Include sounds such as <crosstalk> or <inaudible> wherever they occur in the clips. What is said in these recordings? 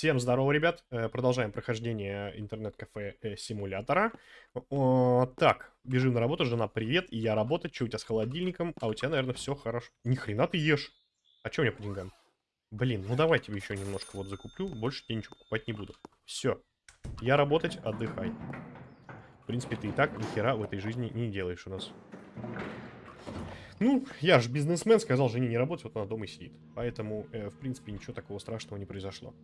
Всем здорово, ребят. Э, продолжаем прохождение интернет-кафе э, симулятора. Так, бежим на работу. Жена, привет. И я работать. Что у тебя с холодильником? А у тебя, наверное, все хорошо. Ни хрена ты ешь. А что у меня по деньгам? Блин, ну давай тебе еще немножко вот закуплю. Больше тебе ничего покупать не буду. Все. Я работать, отдыхай. В принципе, ты и так ни хера в этой жизни не делаешь у нас. Ну, я же бизнесмен, сказал жене не работать, вот она дома и сидит. Поэтому, э, в принципе, ничего такого страшного не произошло.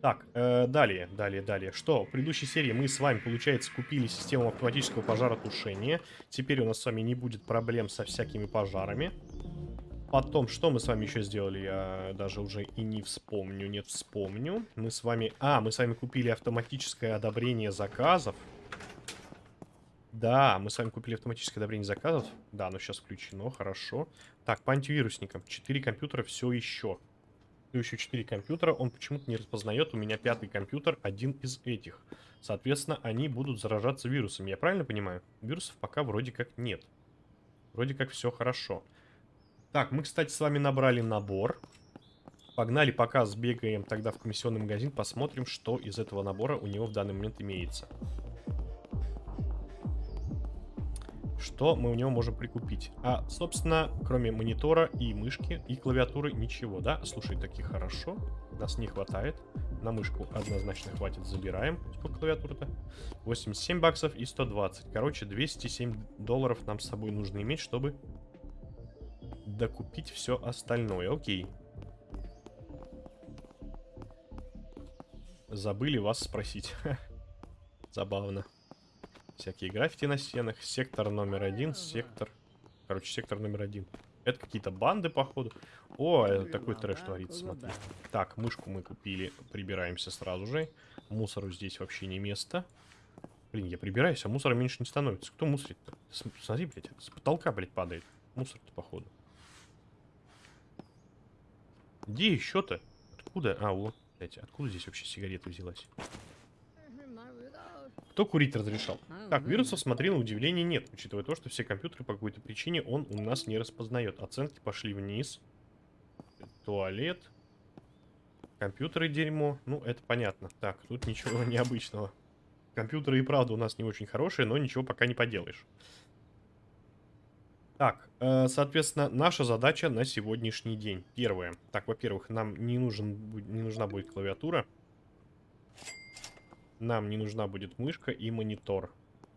Так, э, далее, далее, далее. Что? В предыдущей серии мы с вами, получается, купили систему автоматического пожаротушения. Теперь у нас с вами не будет проблем со всякими пожарами. Потом, что мы с вами еще сделали, я даже уже и не вспомню, нет, вспомню. Мы с вами... А, мы с вами купили автоматическое одобрение заказов. Да, мы с вами купили автоматическое одобрение заказов. Да, оно сейчас включено, хорошо. Так, по антивирусникам. 4 компьютера все еще еще 4 компьютера, он почему-то не распознает. У меня пятый компьютер, один из этих. Соответственно, они будут заражаться вирусами. Я правильно понимаю? Вирусов пока вроде как нет. Вроде как все хорошо. Так, мы, кстати, с вами набрали набор. Погнали пока сбегаем тогда в комиссионный магазин, посмотрим, что из этого набора у него в данный момент имеется. Что мы у него можем прикупить. А, собственно, кроме монитора и мышки, и клавиатуры ничего, да? Слушай, таки хорошо. Нас не хватает. На мышку однозначно хватит, забираем. Сколько клавиатура-то? 87 баксов и 120. Короче, 207 долларов нам с собой нужно иметь, чтобы докупить все остальное. Окей. Забыли вас спросить. <laughs> Забавно. Всякие граффити на стенах. Сектор номер один, сектор... Короче, сектор номер один. Это какие-то банды, походу. О, это такой трэш творится, смотри. Так, мышку мы купили. Прибираемся сразу же. Мусору здесь вообще не место. Блин, я прибираюсь, а мусора меньше не становится. Кто мусорит-то? Смотри, блядь, с потолка, блядь, падает. Мусор-то, походу. Где еще-то? Откуда? А, вот, блядь, откуда здесь вообще сигарета взялась? Кто курить разрешал? А, так, вирусов, смотри, на удивление нет, учитывая то, что все компьютеры по какой-то причине он у нас не распознает. Оценки пошли вниз. Туалет. Компьютеры дерьмо. Ну, это понятно. Так, тут ничего <laughs> необычного. Компьютеры и правда у нас не очень хорошие, но ничего пока не поделаешь. Так, э, соответственно, наша задача на сегодняшний день. Первое. Так, во-первых, нам не, нужен, не нужна будет клавиатура. Нам не нужна будет мышка и монитор.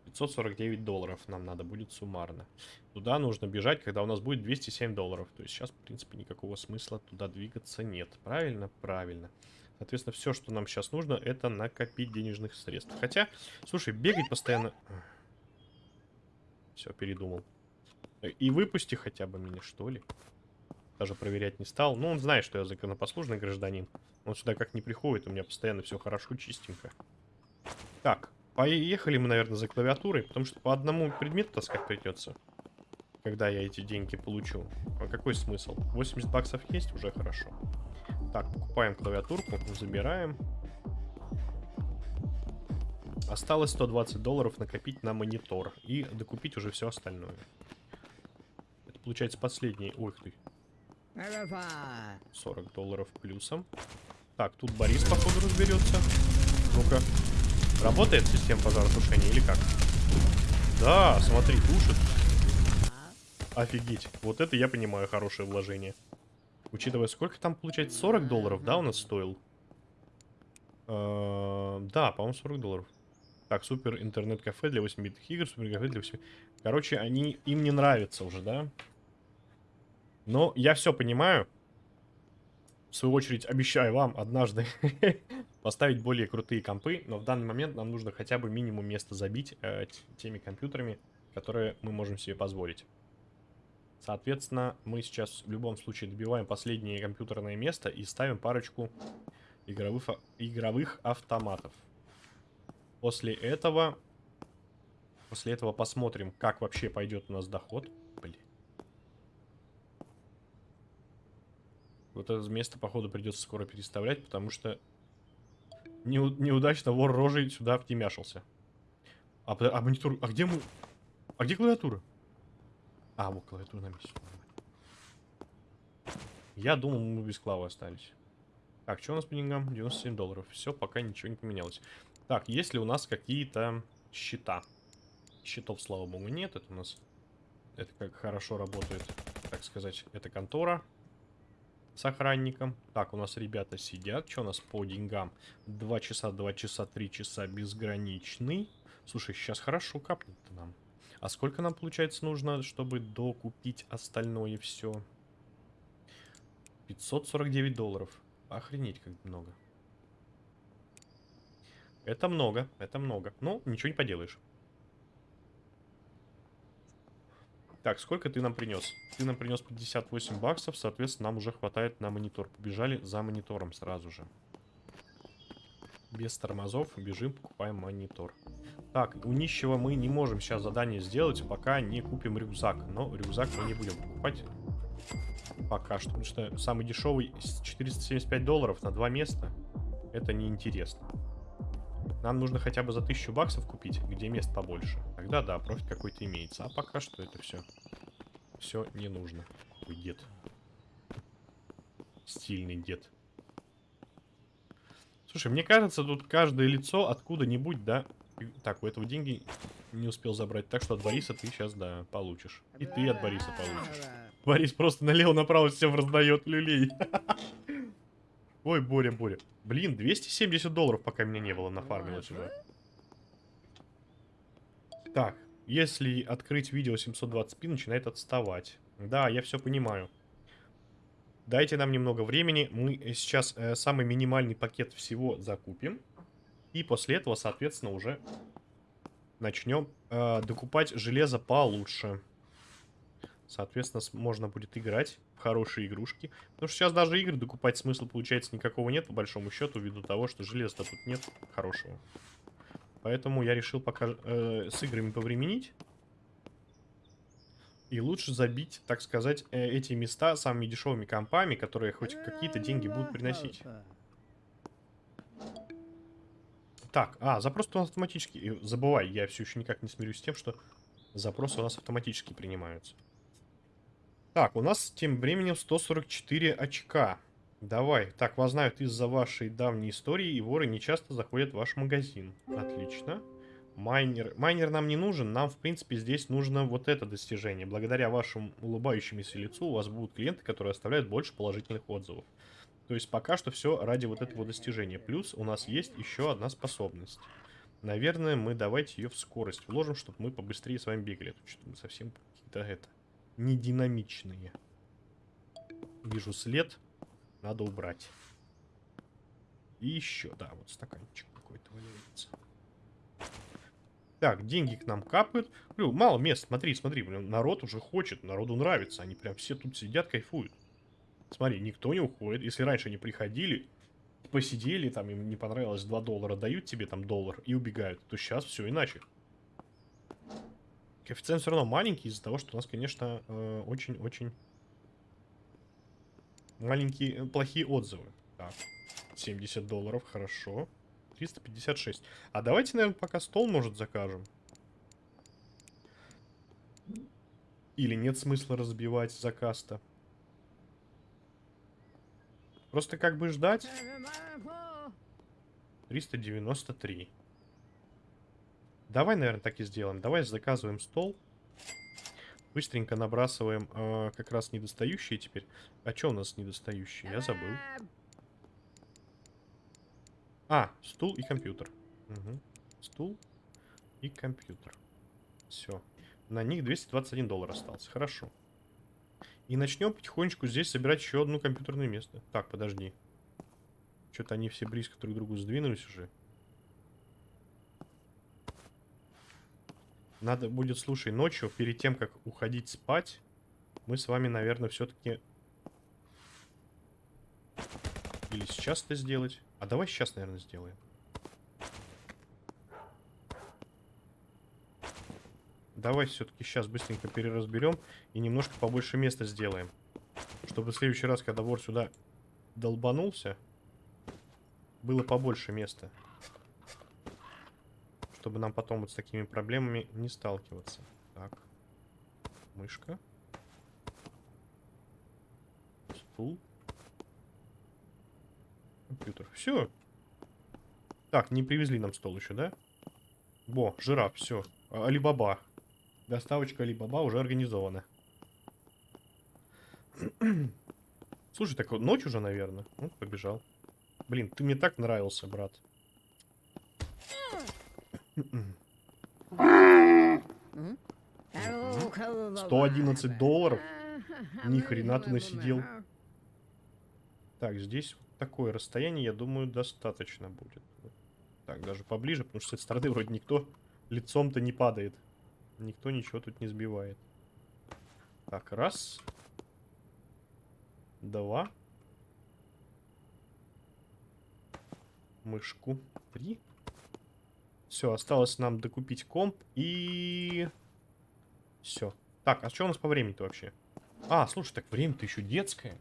549 долларов нам надо будет суммарно. Туда нужно бежать, когда у нас будет 207 долларов. То есть сейчас, в принципе, никакого смысла туда двигаться нет. Правильно? Правильно. Соответственно, все, что нам сейчас нужно, это накопить денежных средств. Хотя, слушай, бегать постоянно... Все, передумал. И выпусти хотя бы меня, что ли. Даже проверять не стал. Ну, он знает, что я законопослушный гражданин. Он сюда как не приходит, у меня постоянно все хорошо, чистенько. Так, поехали мы, наверное, за клавиатурой, потому что по одному предмету таскать придется. Когда я эти деньги получу. А какой смысл? 80 баксов есть, уже хорошо. Так, покупаем клавиатурку, забираем. Осталось 120 долларов накопить на монитор. И докупить уже все остальное. Это получается последний... Ой, ты. 40 долларов плюсом. Так, тут Борис, походу, разберется. Ну-ка. Работает система пожаротушения или как? Да, смотри, тушит. Офигеть. Вот это я понимаю хорошее вложение. Учитывая, сколько там получается? 40 долларов, да, у нас стоил? Э да, по-моему, 40 долларов. Так, супер интернет-кафе для 8-битных игр, супер кафе для 8... Короче, они им не нравятся уже, да? Но я все понимаю. В свою очередь, обещаю вам однажды <laughs> поставить более крутые компы, но в данный момент нам нужно хотя бы минимум места забить э, теми компьютерами, которые мы можем себе позволить. Соответственно, мы сейчас в любом случае добиваем последнее компьютерное место и ставим парочку игровых, игровых автоматов. После этого, после этого посмотрим, как вообще пойдет у нас доход. Блин. Вот это место, походу, придется скоро переставлять, потому что Неу неудачно вор рожей сюда втемяшился. А, а монитор... А где мы... А где клавиатура? А, вот клавиатура на месте. Я думал, мы без клавы остались. Так, что у нас по деньгам? 97 долларов. Все, пока ничего не поменялось. Так, есть ли у нас какие-то счета? Счетов, слава богу, нет. Это у нас... Это как хорошо работает, так сказать, это контора с охранником. Так, у нас ребята сидят. Что у нас по деньгам? 2 часа, 2 часа, 3 часа безграничный. Слушай, сейчас хорошо капнет-то нам. А сколько нам, получается, нужно, чтобы докупить остальное все? 549 долларов. Охренеть, как много. Это много, это много. Ну, ничего не поделаешь. Так, сколько ты нам принес? Ты нам принес 58 баксов, соответственно, нам уже хватает на монитор. Побежали за монитором сразу же. Без тормозов бежим, покупаем монитор. Так, у нищего мы не можем сейчас задание сделать, пока не купим рюкзак. Но рюкзак мы не будем покупать. Пока что. Потому что самый дешевый 475 долларов на два места. Это неинтересно. Нам нужно хотя бы за 1000 баксов купить, где мест побольше. Тогда да, профит какой-то имеется. А пока что это все. Все не нужно. Ой, дед. Стильный дед. Слушай, мне кажется, тут каждое лицо откуда-нибудь, да... Так, у этого деньги не успел забрать. Так что от Бориса ты сейчас, да, получишь. И ты от Бориса получишь. Борис просто налево-направо всем раздает люлей. <laughs> Ой, Боря, Боря. Блин, 270 долларов, пока меня не было, нафармилось уже. Так, если открыть видео 720p, начинает отставать. Да, я все понимаю. Дайте нам немного времени. Мы сейчас э, самый минимальный пакет всего закупим. И после этого, соответственно, уже начнем э, докупать железо получше. Соответственно, можно будет играть в хорошие игрушки. Потому что сейчас даже игры докупать смысла, получается, никакого нет, по большому счету, ввиду того, что железа тут нет хорошего. Поэтому я решил пока э, с играми повременить. И лучше забить, так сказать, э, эти места самыми дешевыми компами, которые хоть какие-то деньги будут приносить. Так, а, запрос у нас автоматически. Забывай, я все еще никак не смирюсь с тем, что запросы у нас автоматически принимаются. Так, у нас тем временем 144 очка. Давай. Так, вас знают из-за вашей давней истории, и воры не часто заходят в ваш магазин. Отлично. Майнер. Майнер нам не нужен, нам, в принципе, здесь нужно вот это достижение. Благодаря вашему улыбающемуся лицу у вас будут клиенты, которые оставляют больше положительных отзывов. То есть пока что все ради вот этого достижения. Плюс у нас есть еще одна способность. Наверное, мы давайте ее в скорость вложим, чтобы мы побыстрее с вами бегали. Тут что-то мы совсем какие-то это не динамичные. Вижу след. Надо убрать. И еще, да, вот стаканчик какой-то валяется. Так, деньги к нам капают. Блин, мало мест, смотри, смотри, блин, народ уже хочет, народу нравится. Они прям все тут сидят, кайфуют. Смотри, никто не уходит. Если раньше они приходили, посидели, там им не понравилось 2 доллара, дают тебе там доллар и убегают, то сейчас все иначе. Коэффициент все равно маленький из-за того, что у нас, конечно, э, очень-очень маленькие, э, плохие отзывы. Так, 70 долларов, хорошо. 356. А давайте, наверное, пока стол, может, закажем. Или нет смысла разбивать заказ-то? Просто как бы ждать. 393. Давай, наверное, так и сделаем. Давай заказываем стол. Быстренько набрасываем э, как раз недостающие теперь. А что у нас недостающие? Я забыл. А, стул и компьютер. Угу. Стул и компьютер. Все. На них 221 доллар остался. Хорошо. И начнем потихонечку здесь собирать еще одно компьютерное место. Так, подожди. Что-то они все близко друг к другу сдвинулись уже. Надо будет, слушай, ночью, перед тем, как уходить спать, мы с вами, наверное, все-таки... Или сейчас это сделать. А давай сейчас, наверное, сделаем. Давай все-таки сейчас быстренько переразберем и немножко побольше места сделаем. Чтобы в следующий раз, когда вор сюда долбанулся, было побольше места чтобы нам потом вот с такими проблемами не сталкиваться. Так. Мышка. Стул. компьютер. Все. Так, не привезли нам стол еще, да? Бо, жираф, все. Алибаба. Доставочка Алибаба уже организована. <clears throat> Слушай, так вот ночь уже, наверное. Ну, побежал. Блин, ты мне так нравился, брат. 111 долларов? Ни хрена ты насидел. Так, здесь вот такое расстояние, я думаю, достаточно будет. Так, даже поближе, потому что с этой стороны вроде никто лицом-то не падает. Никто ничего тут не сбивает. Так, раз. Два. Мышку. Три. Все, осталось нам докупить комп и... Все. Так, а что у нас по времени-то вообще? А, слушай, так время-то еще детское.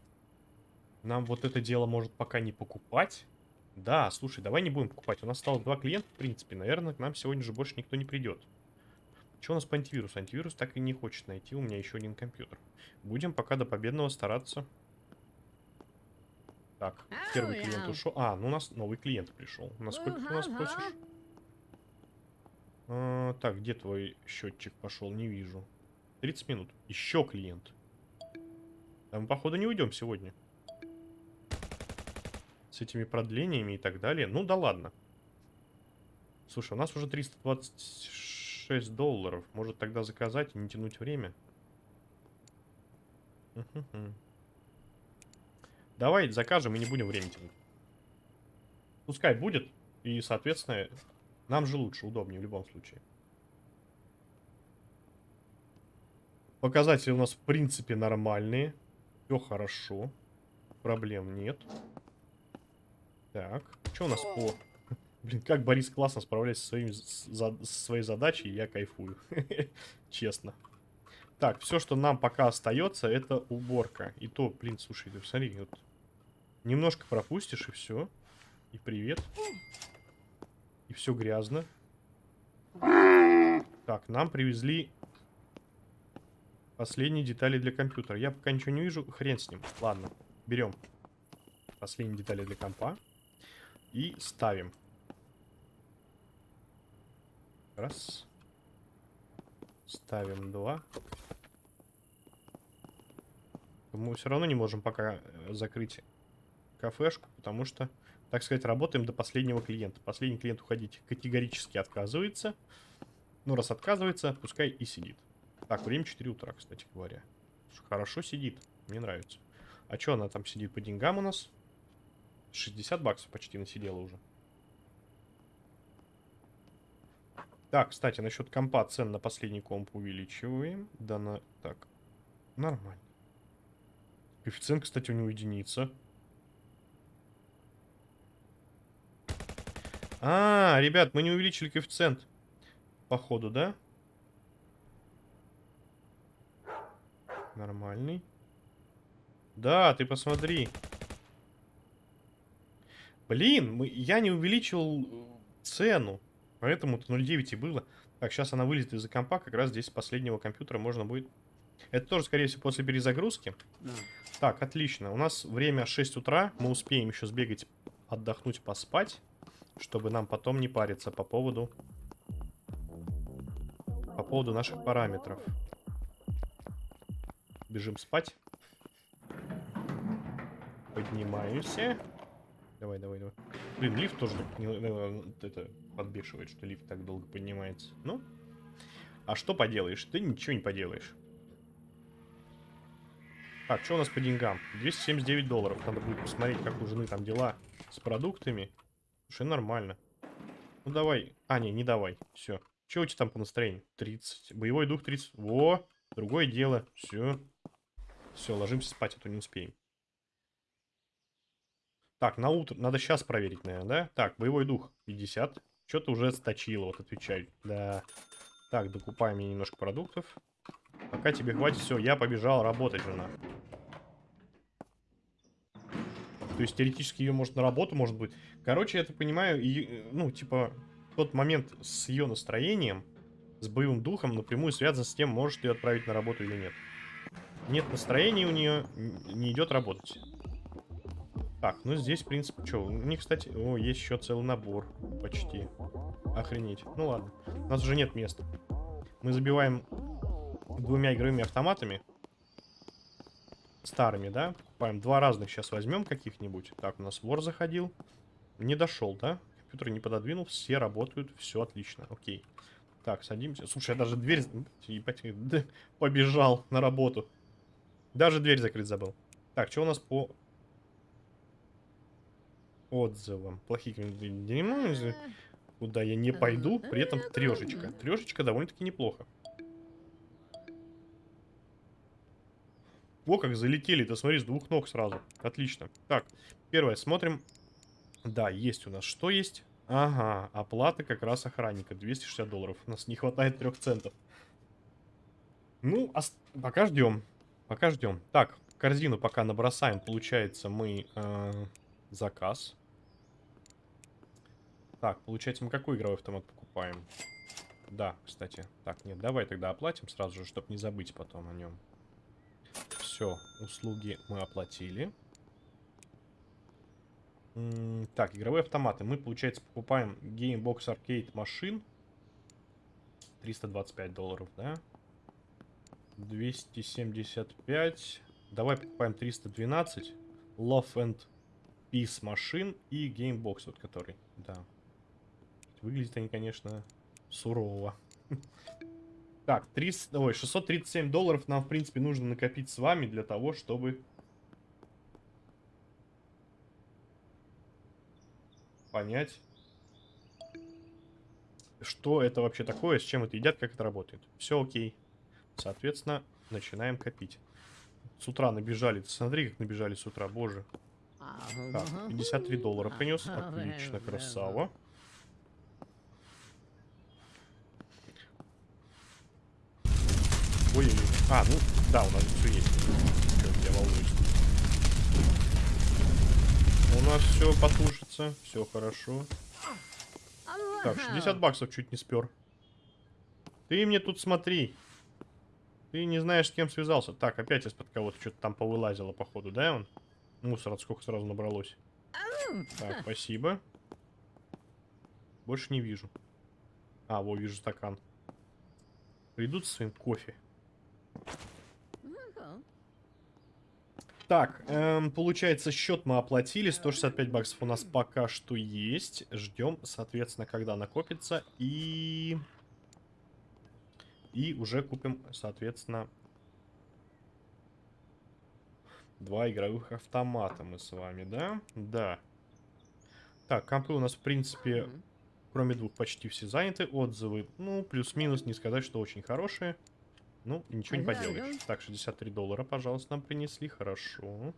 Нам вот это дело может пока не покупать. Да, слушай, давай не будем покупать. У нас осталось два клиента, в принципе. Наверное, к нам сегодня же больше никто не придет. Что у нас по антивирусу? Антивирус так и не хочет найти у меня еще один компьютер. Будем пока до победного стараться. Так, первый клиент ушел. А, ну у нас новый клиент пришел. Насколько ты у нас просишь? А, так, где твой счетчик пошел? Не вижу. 30 минут. Еще клиент. Да мы, походу, не уйдем сегодня. С этими продлениями и так далее. Ну да ладно. Слушай, у нас уже 326 долларов. Может тогда заказать и не тянуть время? Давай закажем и не будем время тянуть. Пускай будет. И, соответственно, нам же лучше, удобнее в любом случае. Показатели у нас, в принципе, нормальные. Все хорошо. Проблем нет. Так, что у нас по... <laughs> Блин, как Борис классно справляется со, своими, за, со своей задачей, я кайфую. <laughs> Честно. Так, все, что нам пока остается, это уборка. И то, блин, слушай, ты посмотри, вот немножко пропустишь и все. И привет. И все грязно. Так, нам привезли последние детали для компьютера. Я пока ничего не вижу. Хрен с ним. Ладно, берем последние детали для компа. И ставим. Раз. Ставим два. Мы все равно не можем пока э, закрыть кафешку, потому что так сказать, работаем до последнего клиента. Последний клиент уходить категорически отказывается. Ну, раз отказывается, пускай и сидит. Так, время 4 утра, кстати говоря. Хорошо сидит, мне нравится. А что она там сидит по деньгам у нас? 60 баксов почти насидела уже. Так, кстати, насчет компа цен на последний комп увеличиваем. Да, на... Так, нормально. Коэффициент, кстати, у него единица. А, ребят, мы не увеличили коэффициент. Походу, да? Нормальный. Да, ты посмотри. Блин, мы, я не увеличил э, цену. Поэтому-то 0.9 и было. Так, сейчас она вылезет из-за компа. Как раз здесь с последнего компьютера можно будет... Это тоже, скорее всего, после перезагрузки. Да. Так, отлично. У нас время 6 утра. Мы успеем еще сбегать, отдохнуть, поспать чтобы нам потом не париться по поводу по поводу наших параметров. Бежим спать. Поднимаемся. Давай, давай, давай. Блин, лифт тоже не, э, это подбешивает, что лифт так долго поднимается. Ну, а что поделаешь? Ты ничего не поделаешь. Так, что у нас по деньгам? 279 долларов. Надо будет посмотреть, как у жены там дела с продуктами. Слушай, нормально. Ну давай. А, не, не давай. Все. Че у тебя там по настроению? 30. Боевой дух 30. Во! Другое дело. Все. Все, ложимся спать, а то не успеем. Так, на утро. Надо сейчас проверить, наверное, да? Так, боевой дух 50. Что-то уже сточило, вот отвечай. Да. Так, докупаем мне немножко продуктов. Пока тебе хватит, все, я побежал работать, жена. То есть теоретически ее может на работу, может быть. Короче, я так понимаю, и, ну, типа, тот момент с ее настроением, с боевым духом напрямую связан с тем, можешь ты ее отправить на работу или нет. Нет настроения у нее, не идет работать. Так, ну здесь, в принципе, что? У них, кстати, о, есть еще целый набор. Почти. Охренеть. Ну ладно. У нас уже нет места. Мы забиваем двумя игровыми автоматами. Старыми, да? Покупаем два разных сейчас возьмем каких-нибудь. Так, у нас вор заходил. Не дошел, да? Компьютер не пододвинул. Все работают. Все отлично. Окей. Так, садимся. Слушай, я даже дверь... Ебать, <laughs> побежал на работу. Даже дверь закрыть забыл. Так, что у нас по отзывам? Плохие комментарии. Куда я не пойду, при этом трешечка. Трешечка довольно-таки неплохо. О, как залетели-то, смотри, с двух ног сразу. Отлично. Так, первое, смотрим. Да, есть у нас. Что есть? Ага, оплата как раз охранника. 260 долларов. У нас не хватает трех центов. Ну, пока ждем. Пока ждем. Так, корзину пока набросаем. Получается, мы э, заказ. Так, получается, мы какой игровой автомат покупаем? Да, кстати. Так, нет, давай тогда оплатим сразу же, чтобы не забыть потом о нем. Все, услуги мы оплатили. Так, игровые автоматы. Мы, получается, покупаем Gamebox Arcade машин. 325 долларов, да? 275. Давай покупаем 312. Love and Peace машин и Gamebox, вот который, да. Выглядят они, конечно, сурово. <laughs> Так, 300, ой, 637 долларов нам, в принципе, нужно накопить с вами для того, чтобы... Понять, что это вообще такое, с чем это едят, как это работает. Все окей. Соответственно, начинаем копить. С утра набежали. Смотри, как набежали с утра, боже. Так, 53 доллара принес. Отлично, красава. Ой, ой, ой. А, ну, да, у нас все есть. Чё, я волнуюсь. У нас все потушится. Все хорошо. Так, 60 баксов чуть не спер. Ты мне тут смотри. Ты не знаешь, с кем связался. Так, опять из-под кого-то что-то там повылазило, походу, да, он? Мусора сколько сразу набралось. Так, спасибо. Больше не вижу. А, вот вижу стакан. Придут с своим кофе. Так, эм, получается, счет мы оплатили. 165 баксов у нас пока что есть. Ждем, соответственно, когда накопится. И... И уже купим, соответственно, два игровых автомата мы с вами, да? Да. Так, компы у нас, в принципе, кроме двух, почти все заняты. Отзывы, ну, плюс-минус, не сказать, что очень хорошие. Ну, ничего не поделаешь. Так, 63 доллара, пожалуйста, нам принесли. Хорошо.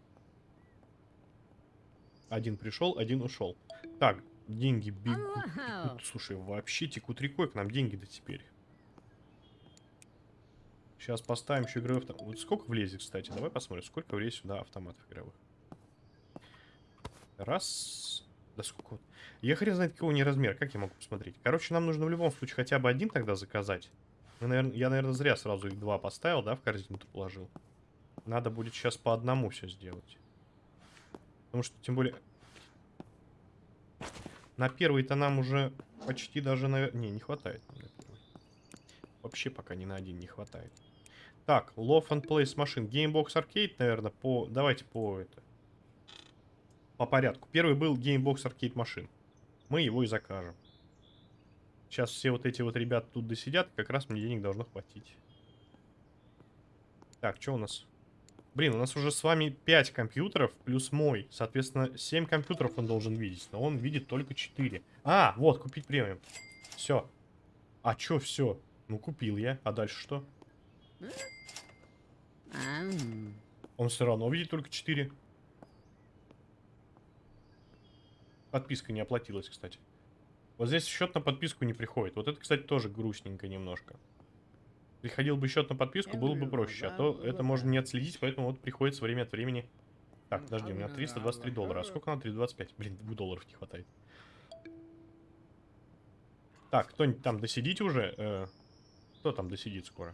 Один пришел, один ушел. Так, деньги бегут. бегут. Слушай, вообще текут рекой к нам деньги-то теперь. Сейчас поставим еще игровой автомат. Вот сколько влезет, кстати? Давай посмотрим, сколько влезет сюда автоматов игровых. Раз. Да сколько. Я хрен знает, какого не размер. Как я могу посмотреть? Короче, нам нужно в любом случае хотя бы один тогда заказать. Мы, наверное, я, наверное, зря сразу их два поставил, да, в корзину-то положил. Надо будет сейчас по одному все сделать. Потому что, тем более... На первый-то нам уже почти даже, наверное... Не, не хватает. Вообще пока ни на один не хватает. Так, Love and Place машин. Gamebox Arcade, наверное, по... Давайте по это... По порядку. Первый был Gamebox Arcade машин. Мы его и закажем. Сейчас все вот эти вот ребята тут досидят, как раз мне денег должно хватить. Так, что у нас? Блин, у нас уже с вами 5 компьютеров плюс мой. Соответственно, 7 компьютеров он должен видеть. Но он видит только 4. А, вот, купить премиум. Все. А чё все? Ну, купил я. А дальше что? Он все равно видит только 4. Подписка не оплатилась, кстати. Вот здесь счет на подписку не приходит. Вот это, кстати, тоже грустненько немножко. Приходил бы счет на подписку, было бы проще. А то это можно не отследить, поэтому вот приходится время от времени... Так, подожди, у меня 323 доллара. А сколько на 325? Блин, 2 долларов не хватает. Так, кто-нибудь там досидите уже? Э, кто там досидит скоро?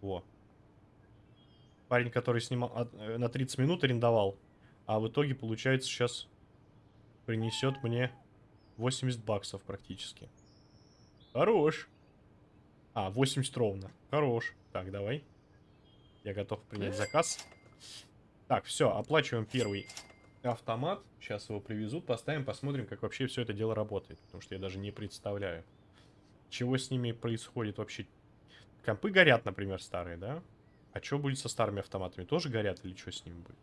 Во. Парень, который снимал... Э, на 30 минут арендовал. А в итоге, получается, сейчас принесет мне 80 баксов практически. Хорош. А, 80 ровно. Хорош. Так, давай. Я готов принять заказ. Так, все, оплачиваем первый автомат. Сейчас его привезут, поставим, посмотрим, как вообще все это дело работает. Потому что я даже не представляю, чего с ними происходит вообще. Компы горят, например, старые, да? А что будет со старыми автоматами? Тоже горят или что с ними будет?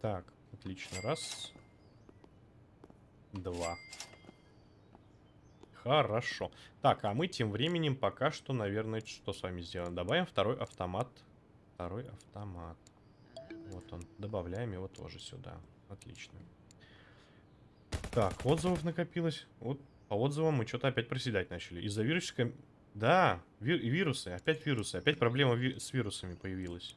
Так, отлично. Раз. Два. Хорошо. Так, а мы тем временем пока что, наверное, что с вами сделаем? Добавим второй автомат. Второй автомат. Вот он. Добавляем его тоже сюда. Отлично. Так, отзывов накопилось. Вот по отзывам мы что-то опять проседать начали. Из-за вирусика... Да, ви вирусы. Опять вирусы. Опять проблема ви с вирусами появилась.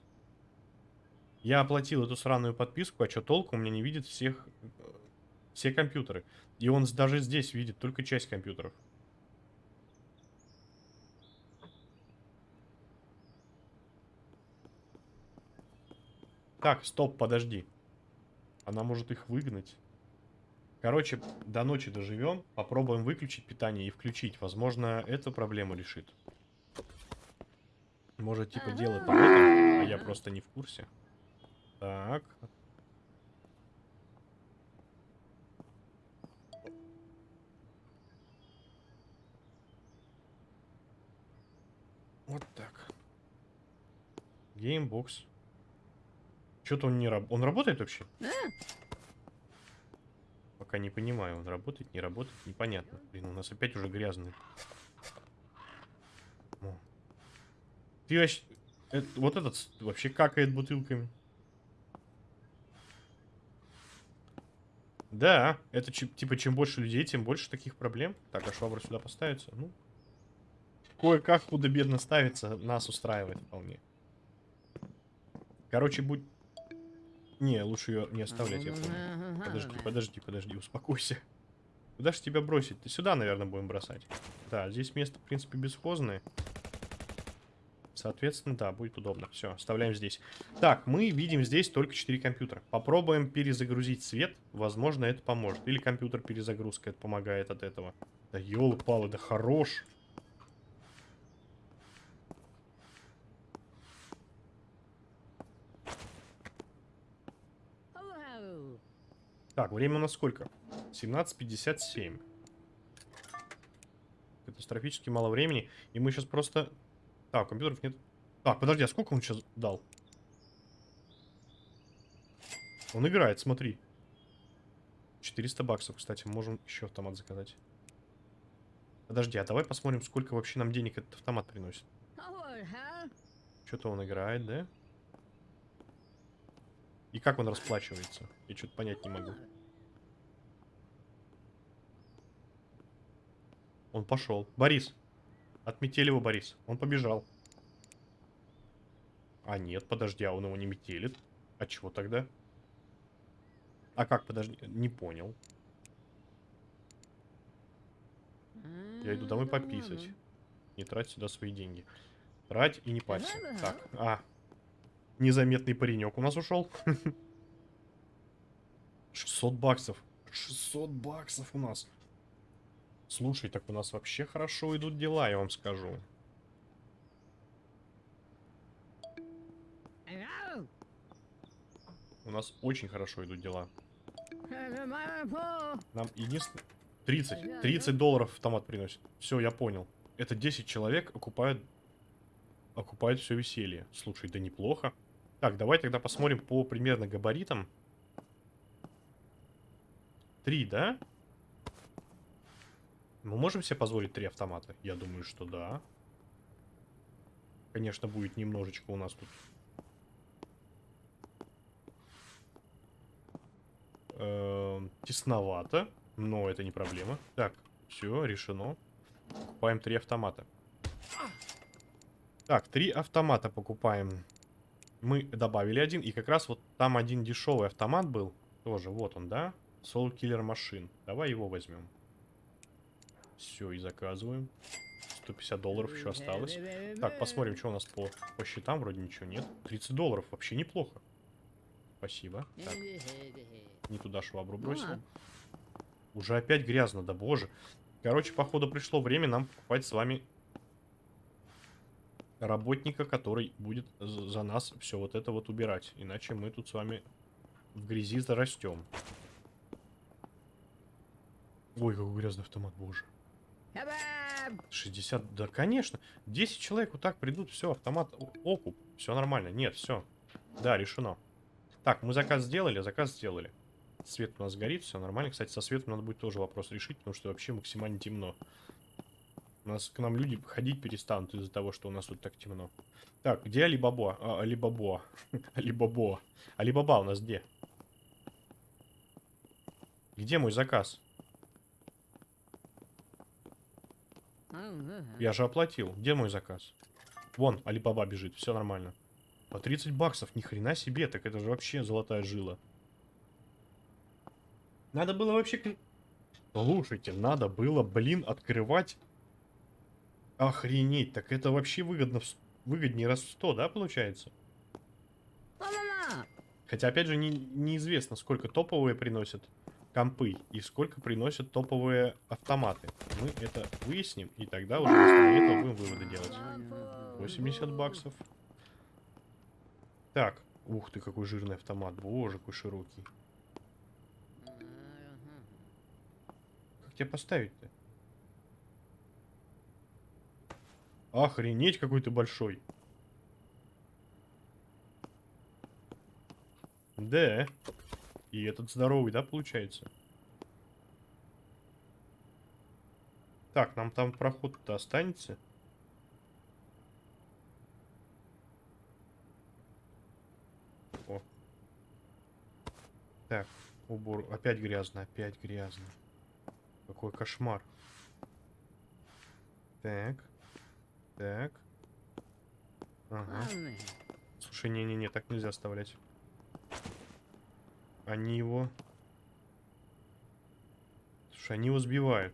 Я оплатил эту сраную подписку, а что толку? У меня не видит всех... Все компьютеры. И он даже здесь видит только часть компьютеров. Так, стоп, подожди. Она может их выгнать. Короче, до ночи доживем. Попробуем выключить питание и включить. Возможно, эту проблему решит. Может, типа, делать по а я просто не в курсе. Так. Вот так. Геймбокс. Что-то он не работает. Он работает вообще? Пока не понимаю, он работает, не работает, непонятно. Блин, у нас опять уже грязный. О. Ты вообще... Это, вот этот вообще какает бутылками. Да, это типа чем больше людей, тем больше таких проблем. Так, а швабра сюда поставится? Ну, кое-как худо-бедно ставится, нас устраивает вполне. Короче, будь не, лучше ее не оставлять, я помню. Подожди, подожди, подожди, успокойся. Куда же тебя бросить? Ты сюда, наверное, будем бросать. Да, здесь место, в принципе, бесхозное. Соответственно, да, будет удобно. Все, оставляем здесь. Так, мы видим здесь только 4 компьютера. Попробуем перезагрузить свет. Возможно, это поможет. Или компьютер перезагрузка, это помогает от этого. Да елы-палы, да хорош. Так, время у нас сколько? 17.57. Катастрофически мало времени. И мы сейчас просто... Так, компьютеров нет. Так, подожди, а сколько он сейчас дал? Он играет, смотри. 400 баксов, кстати. Можем еще автомат заказать. Подожди, а давай посмотрим, сколько вообще нам денег этот автомат приносит. Что-то он играет, да? И как он расплачивается? Я что-то понять не могу. Он пошел. Борис. Отметили его, Борис. Он побежал. А нет, подожди, а он его не метелит. А чего тогда? А как, подожди, не понял. Я иду домой пописать. Не трать сюда свои деньги. Трать и не парься. Так, а, Незаметный паренек у нас ушел. <laughs> 600 баксов. 600 баксов у нас. Слушай, так у нас вообще хорошо идут дела, я вам скажу. У нас очень хорошо идут дела. Нам единственное... 30. 30 долларов автомат приносит. Все, я понял. Это 10 человек окупают... Окупают все веселье. Слушай, да неплохо. Так, давай тогда посмотрим по примерно габаритам. Три, да? Мы можем себе позволить три автомата? Я думаю, что да. Конечно, будет немножечко у нас тут... Э -э тесновато, но это не проблема. Так, все, решено. Покупаем три автомата. Так, три автомата покупаем мы добавили один, и как раз вот там один дешевый автомат был. Тоже, вот он, да? Soul Killer Machine. Давай его возьмем. Все, и заказываем. 150 долларов еще осталось. Так, посмотрим, что у нас по, по счетам. Вроде ничего нет. 30 долларов, вообще неплохо. Спасибо. Так, не туда швабру бросил. Уже опять грязно, да боже. Короче, походу пришло время нам покупать с вами работника, который будет за нас все вот это вот убирать. Иначе мы тут с вами в грязи зарастем. Ой, какой грязный автомат, боже. Хабам! 60, да, конечно. 10 человек вот так придут, все, автомат, окуп, все нормально. Нет, все. Да, решено. Так, мы заказ сделали, заказ сделали. Свет у нас горит, все нормально. Кстати, со светом надо будет тоже вопрос решить, потому что вообще максимально темно. У нас к нам люди ходить перестанут из-за того, что у нас тут так темно. Так, где Алибабо? А, Алибабо. <laughs> Алибабо. Алибаба у нас где? Где мой заказ? Я же оплатил. Где мой заказ? Вон, Алибаба бежит, все нормально. По 30 баксов, ни хрена себе, так это же вообще золотая жила. Надо было вообще... Слушайте, надо было, блин, открывать... Охренеть, так это вообще выгодно, выгоднее раз в 100, да, получается? Хотя, опять же, не- неизвестно, сколько топовые приносят компы и сколько приносят топовые автоматы. Мы это выясним, и тогда уже основе этого будем выводы делать. 80 баксов. Так. Ух ты, какой жирный автомат. Боже, какой широкий. Как тебя поставить-то? Охренеть, какой ты большой. Да. И этот здоровый, да, получается? Так, нам там проход-то останется. О. Так, убор. Опять грязно, опять грязно. Какой кошмар. Так. Так. Ага. Слушай, не-не-не, так нельзя оставлять. Они его... Слушай, они его сбивают.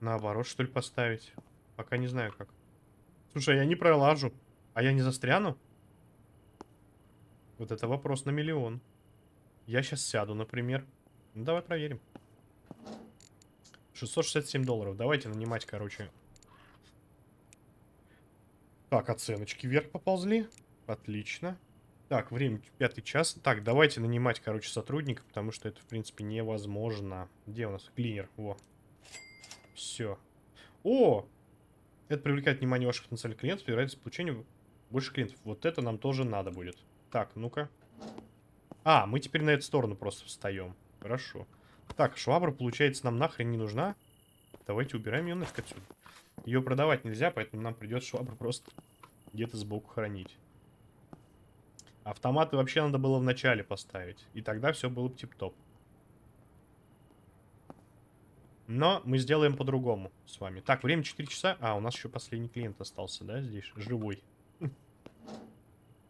Наоборот, что ли, поставить? Пока не знаю как. Слушай, я не пролажу. А я не застряну? Вот это вопрос на миллион. Я сейчас сяду, например. Ну, давай проверим. 667 долларов. Давайте нанимать, короче. Так, оценочки вверх поползли. Отлично. Так, время пятый час. Так, давайте нанимать, короче, сотрудника, потому что это, в принципе, невозможно. Где у нас клинер? Во. Все. О! Это привлекает внимание ваших потенциальных клиентов и вероятность получения больше клиентов. Вот это нам тоже надо будет. Так, ну-ка. А, мы теперь на эту сторону просто встаем. Хорошо. Так, швабра, получается, нам нахрен не нужна. Давайте убираем ее нафиг отсюда. Ее продавать нельзя, поэтому нам придется швабру просто где-то сбоку хранить. Автоматы вообще надо было в начале поставить. И тогда все было бы тип-топ. Но мы сделаем по-другому с вами. Так, время 4 часа. А, у нас еще последний клиент остался, да, здесь? Живой.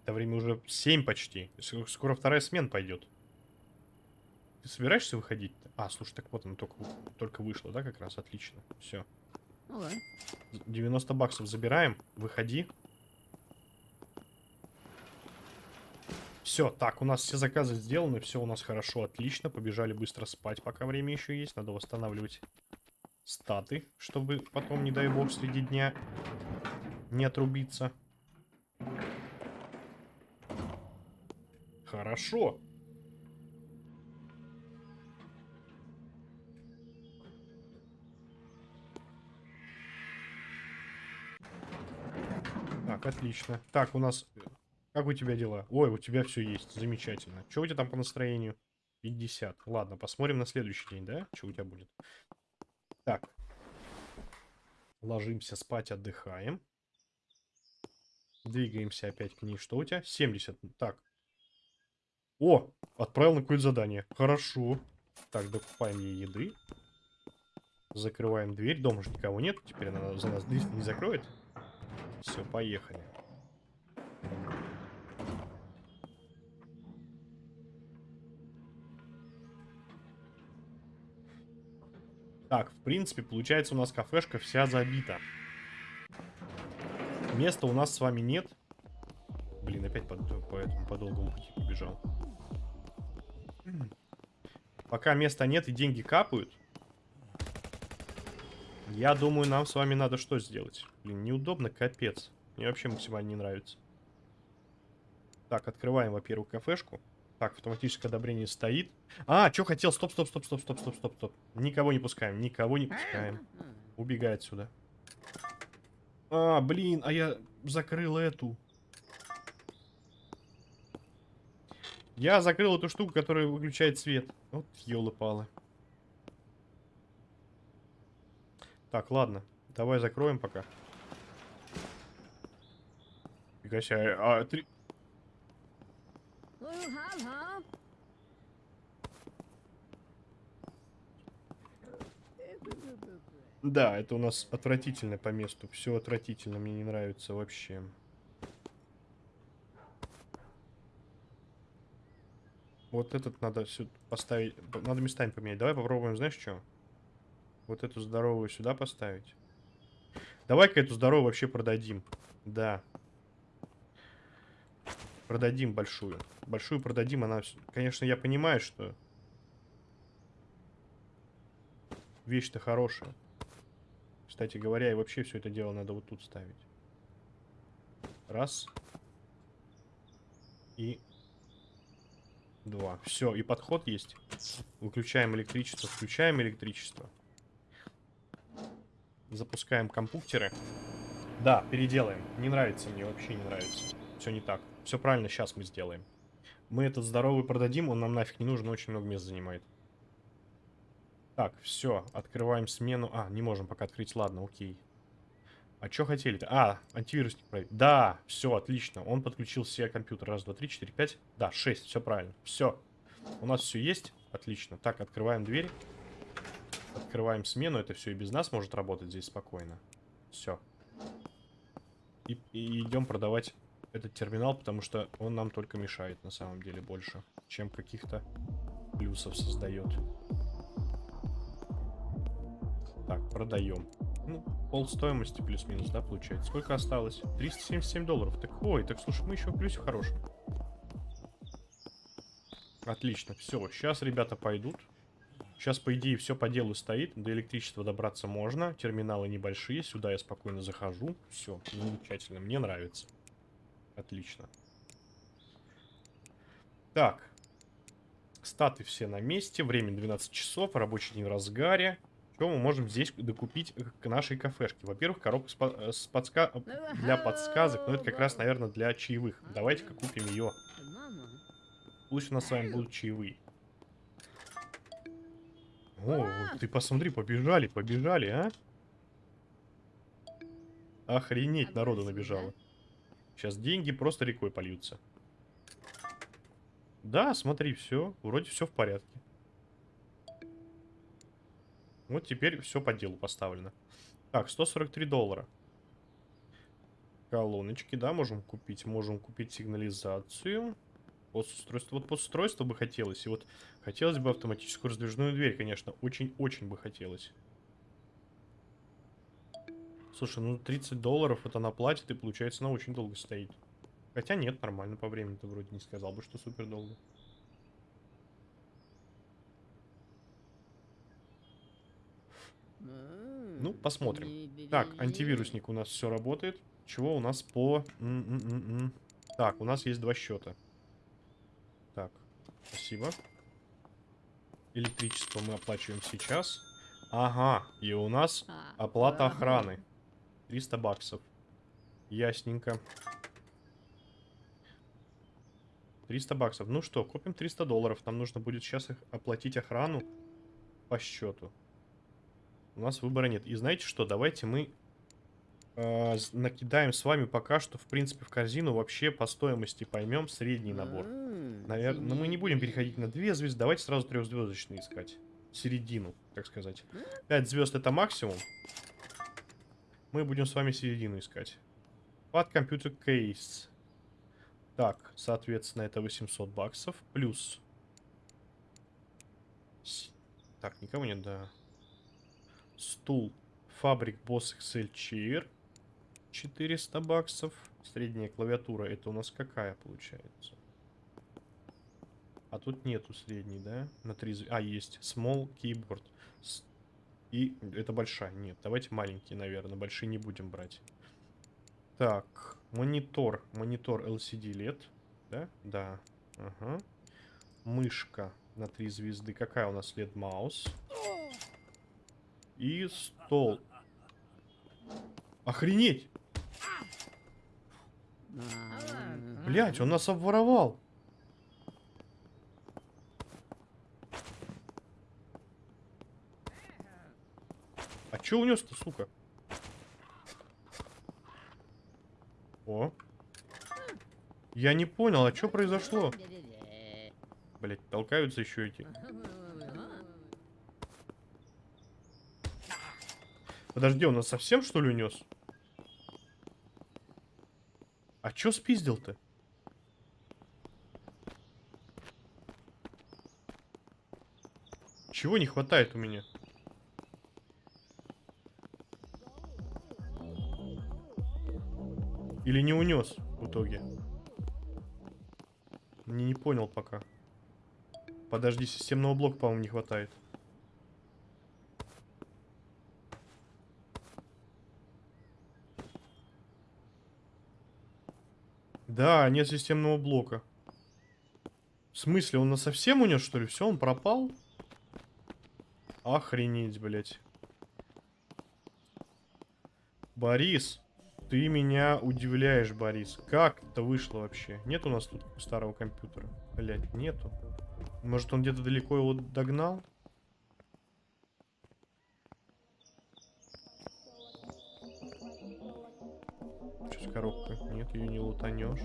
Это время уже 7 почти. Скоро вторая смена пойдет. Ты собираешься выходить? -то? А, слушай, так вот она только, только вышла, да, как раз? Отлично. Все. Ну ладно. 90 баксов забираем. Выходи. Все, так, у нас все заказы сделаны, все у нас хорошо, отлично. Побежали быстро спать, пока время еще есть. Надо восстанавливать статы, чтобы потом, не дай бог, среди дня не отрубиться. Хорошо. Так, отлично. Так, у нас... Как у тебя дела? Ой, у тебя все есть. Замечательно. Что у тебя там по настроению? 50. Ладно, посмотрим на следующий день, да? Что у тебя будет? Так. Ложимся спать, отдыхаем. Двигаемся опять к ней. Что у тебя? 70. Так. О! Отправил на какое-то задание. Хорошо. Так, докупаем ей еды. Закрываем дверь. Дома же никого нет. Теперь она за нас дверь не закроет. Все, поехали. Так, в принципе, получается у нас кафешка вся забита. Места у нас с вами нет. Блин, опять по, по этому по долгому пути побежал. Пока места нет и деньги капают, я думаю, нам с вами надо что сделать? Блин, неудобно, капец. Мне вообще максимально не нравится. Так, открываем, во-первых, кафешку. Так, автоматическое одобрение стоит. А, что хотел? Стоп, стоп, стоп, стоп, стоп, стоп, стоп, стоп. Никого не пускаем, никого не пускаем. Убегай отсюда. А, блин, а я закрыл эту. Я закрыл эту штуку, которая выключает свет. Вот елы-палы. Так, ладно. Давай закроем пока. Фига себе, а, три... Да, это у нас отвратительно по месту. Все отвратительно, мне не нравится вообще. Вот этот надо сюда поставить. Надо местами поменять. Давай попробуем, знаешь что? Вот эту здоровую сюда поставить. Давай-ка эту здоровую вообще продадим. Да. Продадим большую. Большую продадим, она... Конечно, я понимаю, что... Вещь-то хорошая. Кстати говоря, и вообще все это дело надо вот тут ставить. Раз. И... Два. Все, и подход есть. Выключаем электричество, включаем электричество. Запускаем компьютеры. Да, переделаем. Не нравится мне, вообще не нравится. Все не так. Все правильно, сейчас мы сделаем. Мы этот здоровый продадим, он нам нафиг не нужен, очень много мест занимает. Так, все, открываем смену. А, не можем пока открыть, ладно, окей. А что хотели-то? А, антивирусник проверить. Да, все, отлично. Он подключил все компьютеры. Раз, два, три, четыре, пять. Да, шесть, все правильно. Все. У нас все есть. Отлично. Так, открываем дверь. Открываем смену. Это все и без нас может работать здесь спокойно. Все. И, и идем продавать этот терминал, потому что он нам только мешает на самом деле больше, чем каких-то плюсов создает. Так, продаем. Ну, пол стоимости плюс-минус, да, получается. Сколько осталось? 377 долларов. Так, ой, так слушай, мы еще в плюсе хорошем. Отлично, все. Сейчас ребята пойдут. Сейчас, по идее, все по делу стоит. До электричества добраться можно. Терминалы небольшие. Сюда я спокойно захожу. Все, замечательно. Мне нравится. Отлично. Так. Статы все на месте. Время 12 часов. Рабочий день в разгаре. Что мы можем здесь докупить к нашей кафешке? Во-первых, коробка с, по с подска для подсказок. Но это как раз, наверное, для чаевых. Давайте-ка купим ее. Пусть у нас с вами будут чаевые. О, ты посмотри, побежали, побежали, а? Охренеть, народу набежало. Сейчас деньги просто рекой польются. Да, смотри, все. Вроде все в порядке. Вот теперь все по делу поставлено. Так, 143 доллара. Колоночки, да, можем купить. Можем купить сигнализацию. Постустройство. Вот постустройство бы хотелось. И вот хотелось бы автоматическую раздвижную дверь, конечно. Очень-очень бы хотелось. Слушай, ну 30 долларов это на платит и получается она очень долго стоит. Хотя нет, нормально по времени-то вроде не сказал бы, что супер долго. Ну, посмотрим. Так, антивирусник у нас все работает. Чего у нас по... М -м -м -м. Так, у нас есть два счета. Так, спасибо. Электричество мы оплачиваем сейчас. Ага, и у нас оплата охраны. 300 баксов. Ясненько. 300 баксов. Ну что, купим 300 долларов. Нам нужно будет сейчас их оплатить охрану по счету. У нас выбора нет. И знаете что, давайте мы э, накидаем с вами пока что, в принципе, в корзину вообще по стоимости поймем средний набор. Наверное, но мы не будем переходить на две звезды. Давайте сразу трехзвездочные искать. Середину, так сказать. 5 звезд это максимум. Мы будем с вами середину искать. Под компьютер кейс. Так, соответственно, это 800 баксов. Плюс... Так, никого нет, да. стул. Фабрик Boss XL Chair. 400 баксов. Средняя клавиатура. Это у нас какая получается? А тут нету средней, да? На 3 зв- А, есть. Small keyboard. И это большая. Нет, давайте маленькие, наверное. Большие не будем брать. Так, монитор. Монитор LCD LED. Да? Да. Ага. Мышка на 3 звезды. Какая у нас LED маус? И стол. Охренеть! Блять, он нас обворовал. А чё унес-то, сука? О. Я не понял, а что произошло? Блять, толкаются еще эти. Подожди, он нас совсем что ли унес? А чё спиздил-то? Чего не хватает у меня? Или не унес в итоге? Не, не понял пока. Подожди, системного блока, по-моему, не хватает. Да, нет системного блока. В смысле, он нас совсем унес, что ли? Все, он пропал? Охренеть, блядь. Борис, ты меня удивляешь, Борис. Как это вышло вообще? Нет у нас тут старого компьютера? Блядь, нету. Может, он где-то далеко его догнал? Что с коробкой? Нет, ее не лутанешь.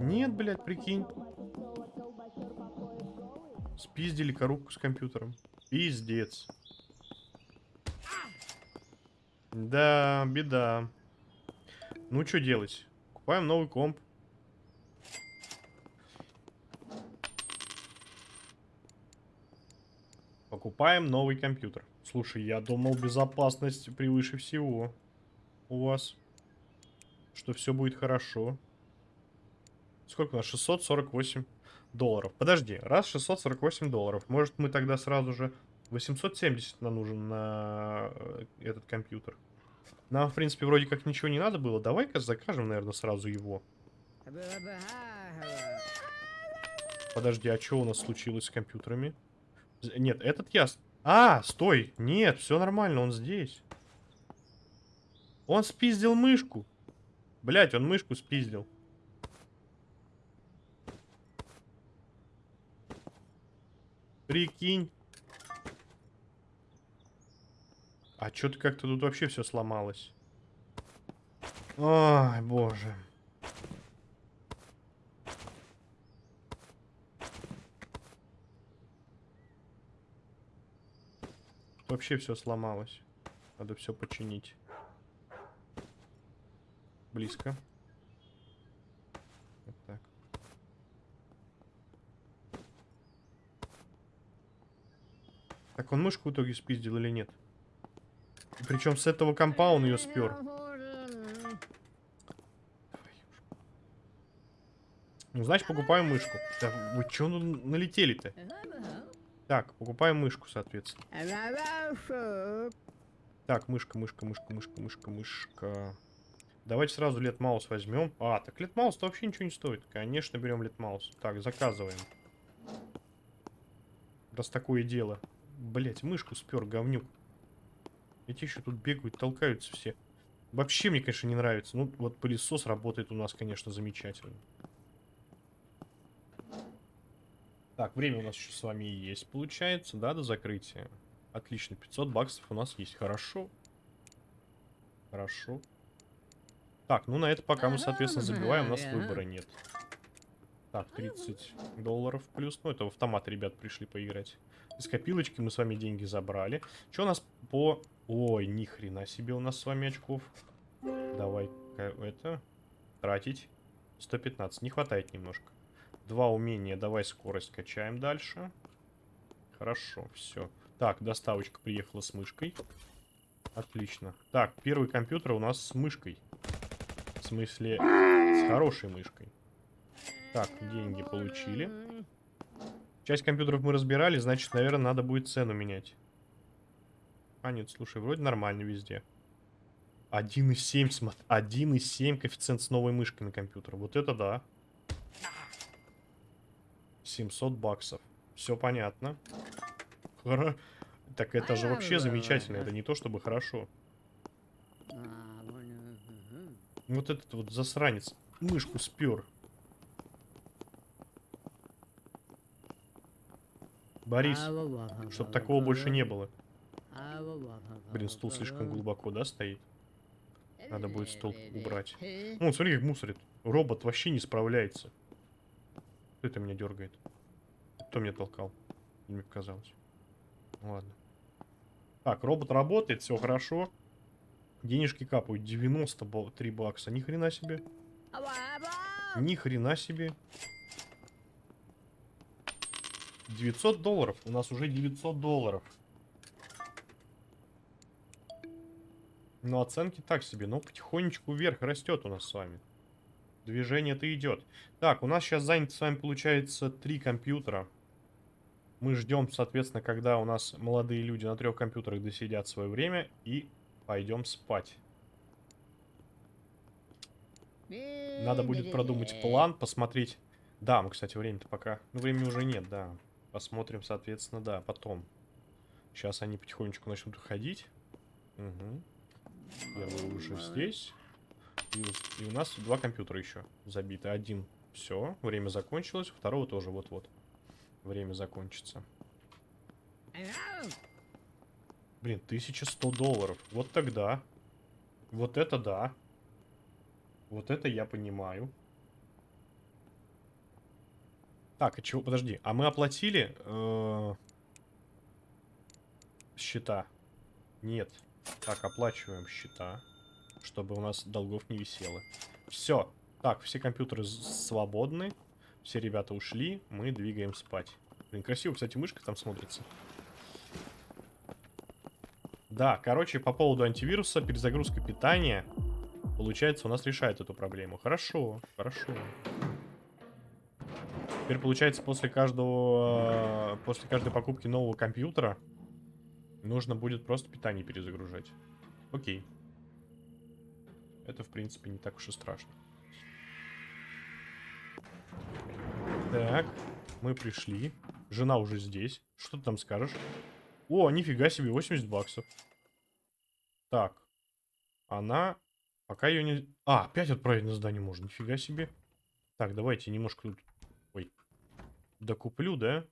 Нет, блядь, прикинь. Спиздили коробку с компьютером. Пиздец. Да, беда. Ну, что делать? Купаем новый комп. Покупаем новый компьютер. Слушай, я думал, безопасность превыше всего у вас. Что все будет хорошо. Сколько у нас? 648 долларов. Подожди, раз 648 долларов. Может, мы тогда сразу же... 870 нам нужен на э, этот компьютер. Нам, в принципе, вроде как ничего не надо было. Давай-ка закажем, наверное, сразу его. Подожди, а что у нас случилось с компьютерами? Нет, этот я... А, стой! Нет, все нормально, он здесь. Он спиздил мышку. Блять, он мышку спиздил. Прикинь. А что-то как-то тут вообще все сломалось. Ой, боже. Тут вообще все сломалось. Надо все починить. Близко. Вот так. Так он мышку в итоге спиздил или нет? Причем с этого компа он ее спер. Ну, значит, покупаем мышку. Да вы чё налетели-то? Так, покупаем мышку, соответственно. Так, мышка, мышка, мышка, мышка, мышка, мышка. Давайте сразу лет маус возьмем. А, так лет маус-то вообще ничего не стоит. Конечно, берем лет маус. Так, заказываем. Раз такое дело. Блять, мышку спер, говнюк. Эти еще тут бегают, толкаются все. Вообще мне, конечно, не нравится. Ну, вот пылесос работает у нас, конечно, замечательно. Так, время у нас еще с вами есть, получается, да, до закрытия. Отлично, 500 баксов у нас есть. Хорошо. Хорошо. Так, ну на это пока мы, соответственно, забиваем, у нас выбора нет. Так, 30 долларов плюс. Ну, это в автомат ребят пришли поиграть. Из копилочки мы с вами деньги забрали. Что у нас по... Ой, ни хрена себе у нас с вами очков. давай это... Тратить. 115. Не хватает немножко. Два умения. Давай скорость качаем дальше. Хорошо, все. Так, доставочка приехала с мышкой. Отлично. Так, первый компьютер у нас с мышкой. В смысле, с хорошей мышкой. Так, деньги получили. Часть компьютеров мы разбирали, значит, наверное, надо будет цену менять. А, нет, слушай, вроде нормально везде. 1,7, смотри. 1,7 коэффициент с новой мышкой на компьютер. Вот это да. 700 баксов. Все понятно. Хоро... Так это же вообще замечательно. Это не то чтобы хорошо. Вот этот вот засранец мышку спер. Борис, во, во, во, чтоб во, такого больше не было. Блин, стул слишком глубоко, да, стоит? Надо будет стол убрать. Ну, смотри, как мусорит. Робот вообще не справляется. Кто это меня дергает? Кто меня толкал? Мне показалось. Ну, Ладно. Так, робот работает, все хорошо. Денежки капают. 93 бакса. Ни хрена себе. Ни хрена себе. 900 долларов. У нас уже 900 долларов. Но оценки так себе. Но потихонечку вверх растет у нас с вами. Движение-то идет. Так, у нас сейчас занято с вами получается три компьютера. Мы ждем, соответственно, когда у нас молодые люди на трех компьютерах досидят свое время и пойдем спать. Надо будет продумать план, посмотреть. Да, мы, кстати, время-то пока... Ну, времени уже нет, да. Посмотрим, соответственно, да, потом. Сейчас они потихонечку начнут уходить. Угу. Первый уже здесь. И, и у нас два компьютера еще забиты. Один все, время закончилось. Второго тоже вот-вот. Время закончится. Блин, 1100 долларов. Вот тогда. Вот это да. Вот это я понимаю. Так, а чего? Подожди. А мы оплатили э, счета? Нет. Так, оплачиваем счета, чтобы у нас долгов не висело. Все. Так, все компьютеры свободны. Все ребята ушли. Мы двигаем спать. Блин, красиво, кстати, мышка там смотрится. Да, короче, по поводу антивируса, перезагрузка питания, получается, у нас решает эту проблему. Хорошо, хорошо. Теперь, получается, после каждого, после каждой покупки нового компьютера нужно будет просто питание перезагружать. Окей. Это, в принципе, не так уж и страшно. Так, мы пришли. Жена уже здесь. Что ты там скажешь? О, нифига себе, 80 баксов. Так. Она... Пока ее не... А, опять отправить на здание можно. Нифига себе. Так, давайте немножко тут... Ой. Докуплю, да?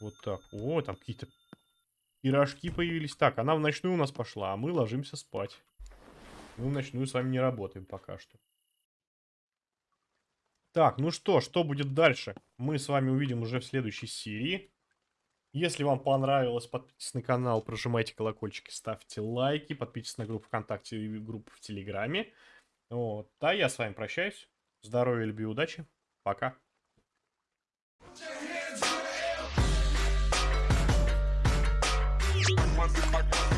Вот так. О, там какие-то пирожки появились. Так, она в ночную у нас пошла, а мы ложимся спать. Мы в ночную с вами не работаем пока что. Так, ну что, что будет дальше? Мы с вами увидим уже в следующей серии. Если вам понравилось, подписывайтесь на канал, прожимайте колокольчики, ставьте лайки, подписывайтесь на группу ВКонтакте и группу в Телеграме. Вот. А я с вами прощаюсь. Здоровья, любви, удачи. Пока. my